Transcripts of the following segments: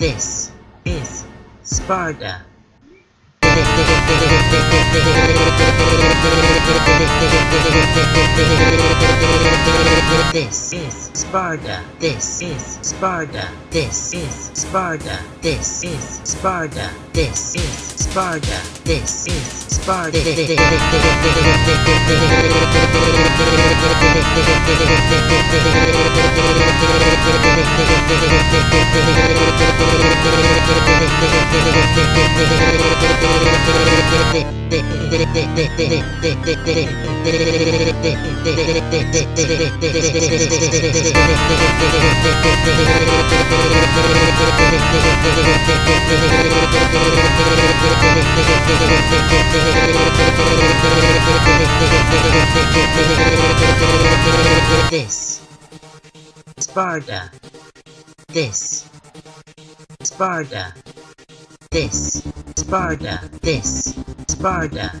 This is Sparta. This is Sparta. This is Sparta. This is Sparta. This is Sparta. This is Sparta. This is Sparta. This Sparta this. Sparta. This. Sparta. This. Sparta.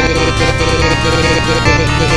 Thank you.